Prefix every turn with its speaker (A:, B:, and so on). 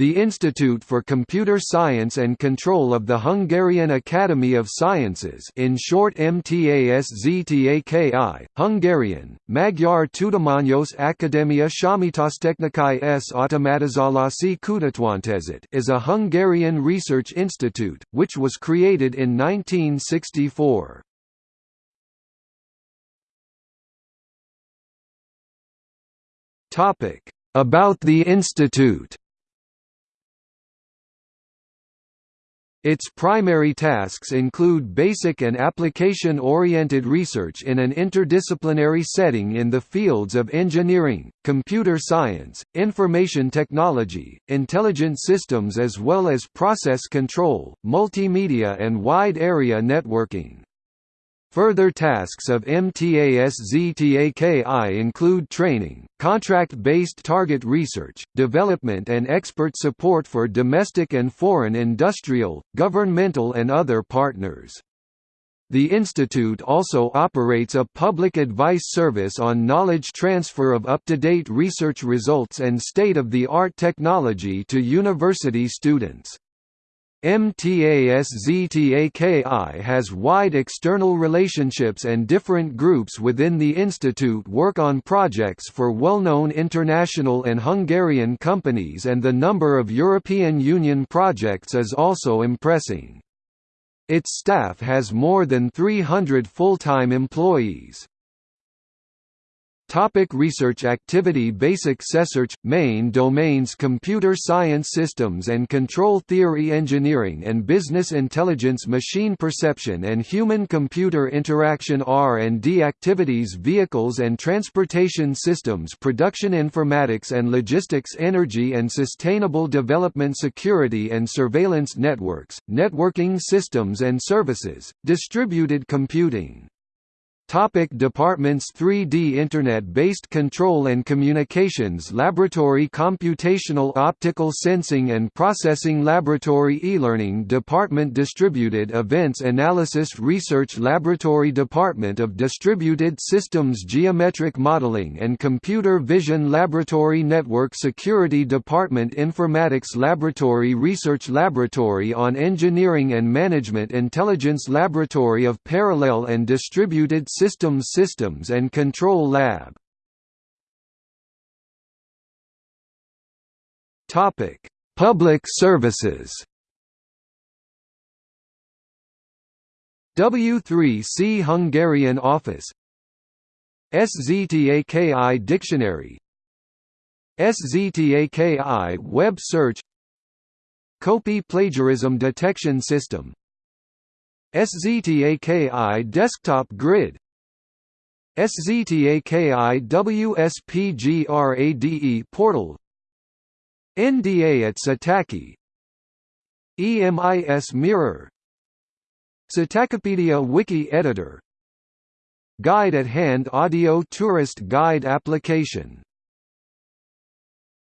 A: The Institute for Computer Science and Control of the Hungarian Academy of Sciences in short MTASZTAKI, Hungarian, Magyar Tudományos Akadémia Számítástechnikai s Automatizálási Kutatványzat is a Hungarian research institute, which was created in 1964. About the institute Its primary tasks include basic and application-oriented research in an interdisciplinary setting in the fields of engineering, computer science, information technology, intelligent systems as well as process control, multimedia and wide-area networking. Further tasks of MTASZTAKI include training, contract-based target research, development and expert support for domestic and foreign industrial, governmental and other partners. The institute also operates a public advice service on knowledge transfer of up-to-date research results and state-of-the-art technology to university students. MTASZTAKI has wide external relationships and different groups within the institute work on projects for well-known international and Hungarian companies and the number of European Union projects is also impressing. Its staff has more than 300 full-time employees. Topic research activity Basic research – Main domains Computer science systems and control theory Engineering and business intelligence Machine perception and human-computer interaction R&D activities Vehicles and transportation systems Production informatics and logistics Energy and sustainable development Security and surveillance networks, networking systems and services, distributed computing Topic departments 3D Internet-based Control and Communications Laboratory Computational Optical Sensing and Processing Laboratory E-Learning Department Distributed Events Analysis Research Laboratory Department of Distributed Systems Geometric Modeling and Computer Vision Laboratory Network Security Department Informatics Laboratory Research Laboratory on Engineering and Management Intelligence Laboratory of Parallel and Distributed Systems Systems and Control Lab. Topic: Public services. W3C Hungarian Office. SZTAKI Dictionary. SZTAKI Web Search. KOPI Plagiarism Detection System. SZTAKI Desktop Grid SZTAKI WSPGRADE portal. NDA at SZTAKI. EMIS Mirror. Satakopedia Wiki Editor. Guide at Hand Audio Tourist Guide application